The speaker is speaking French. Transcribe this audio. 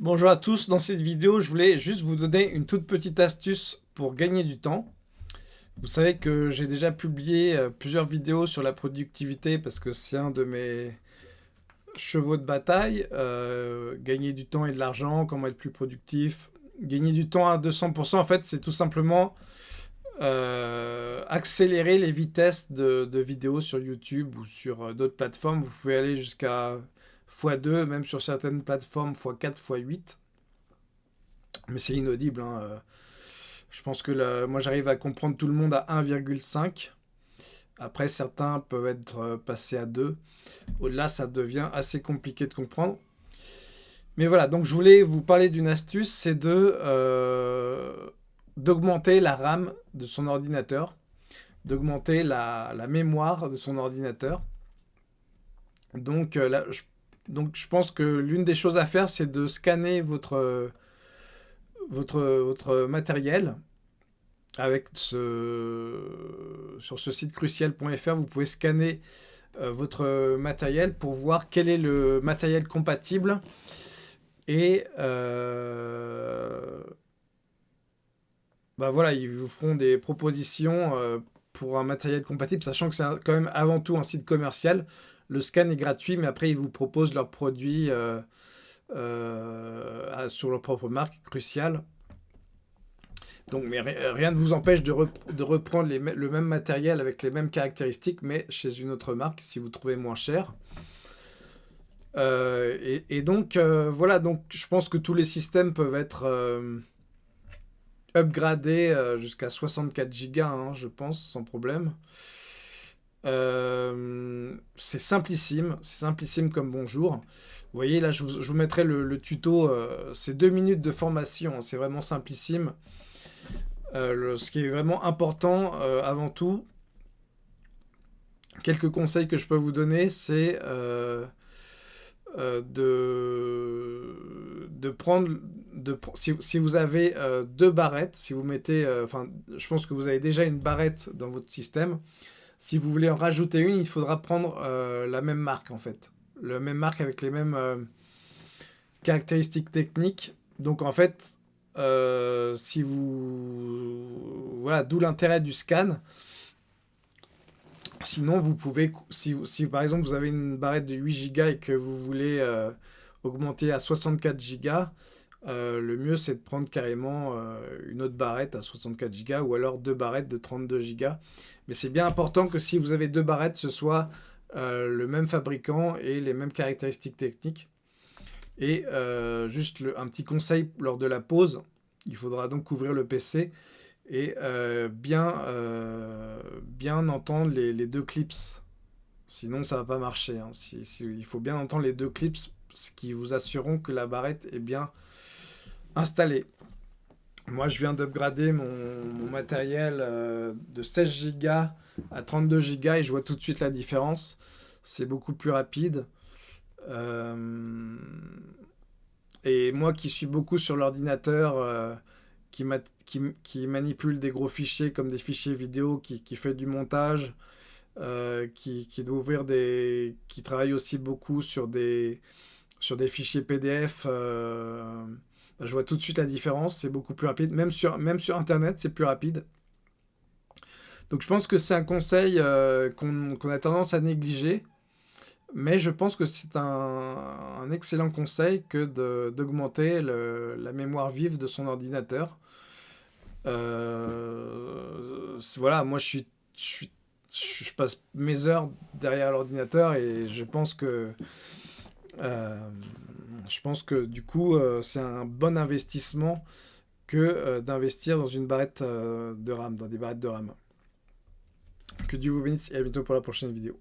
Bonjour à tous, dans cette vidéo je voulais juste vous donner une toute petite astuce pour gagner du temps. Vous savez que j'ai déjà publié euh, plusieurs vidéos sur la productivité parce que c'est un de mes chevaux de bataille. Euh, gagner du temps et de l'argent, comment être plus productif. Gagner du temps à 200%, en fait c'est tout simplement euh, accélérer les vitesses de, de, vidéos sur YouTube ou sur d'autres plateformes. Vous pouvez aller jusqu'à x2, même sur certaines plateformes x4, x8. Mais c'est inaudible. Hein, euh. Je pense que moi j'arrive à comprendre tout le monde à 1,5. Après, certains peuvent être euh, passés à 2. Au-delà, ça devient assez compliqué de comprendre. Mais voilà, donc je voulais vous parler d'une astuce, c'est de euh, d'augmenter la RAM de son ordinateur, d'augmenter la, mémoire de son ordinateur. Donc là, je donc je pense que l'une des choses à faire, c'est de scanner votre, votre, votre matériel. Avec ce, sur ce site crucial.fr, vous pouvez scanner euh, votre matériel pour voir quel est le matériel compatible. Et euh, bah voilà, ils vous feront des propositions euh, pour un matériel compatible, sachant que c'est quand même avant tout un site commercial. Le scan est gratuit, mais après, ils vous proposent leurs produits euh, euh, sur leur propre marque, crucial. Donc, mais rien ne vous empêche de, reprendre le même matériel avec les mêmes caractéristiques, mais chez une autre marque, si vous trouvez moins cher. Euh, et, donc, voilà, donc je pense que tous les systèmes peuvent être upgradés jusqu'à 64 Go, hein, je pense, sans problème. Euh, c'est simplissime, c'est simplissime comme bonjour. Vous voyez, là, je vous, mettrai le, tuto. Euh, c'est deux minutes de formation, hein, c'est vraiment simplissime. Euh, ce qui est vraiment important, avant tout, quelques conseils que je peux vous donner, c'est de, prendre... De, si, si vous avez deux barrettes, si vous mettez... Enfin, je pense que vous avez déjà une barrette dans votre système. Si vous voulez en rajouter une, il faudra prendre euh, la même marque en fait. La même marque avec les mêmes euh, caractéristiques techniques. Donc en fait, euh, si vous... Voilà, d'où l'intérêt du scan. Sinon, vous pouvez, si, si, par exemple vous avez une barrette de 8 Go et que vous voulez augmenter à 64 Go, euh, le mieux, c'est de prendre carrément euh, une autre barrette à 64 Go ou alors deux barrettes de 32 Go. Mais c'est bien important que si vous avez deux barrettes, ce soit euh, le même fabricant et les mêmes caractéristiques techniques. Et juste un petit conseil lors de la pause, il faudra donc couvrir le PC et bien, bien entendre les, deux clips. Sinon, ça ne va pas marcher. Hein. il faut bien entendre les deux clips, ce qui vous assureront que la barrette est bien installé. Moi, je viens d'upgrader mon, matériel euh, de 16 Go à 32 Go et je vois tout de suite la différence. C'est beaucoup plus rapide. Euh, et moi qui suis beaucoup sur l'ordinateur, euh, qui, qui, manipule des gros fichiers comme des fichiers vidéo, qui, fait du montage, qui, doit ouvrir des... qui travaille aussi beaucoup sur des, sur des fichiers PDF bah, je vois tout de suite la différence, c'est beaucoup plus rapide. Même sur, Internet, c'est plus rapide. Donc je pense que c'est un conseil euh, qu'on a tendance à négliger. Mais je pense que c'est un, excellent conseil que d'augmenter la mémoire vive de son ordinateur. Euh, voilà, moi je suis, je passe mes heures derrière l'ordinateur et je pense que euh, je pense que du coup, euh, c'est un bon investissement que euh, d'investir dans une barrette de RAM, dans des barrettes de RAM. Que Dieu vous bénisse et à bientôt pour la prochaine vidéo.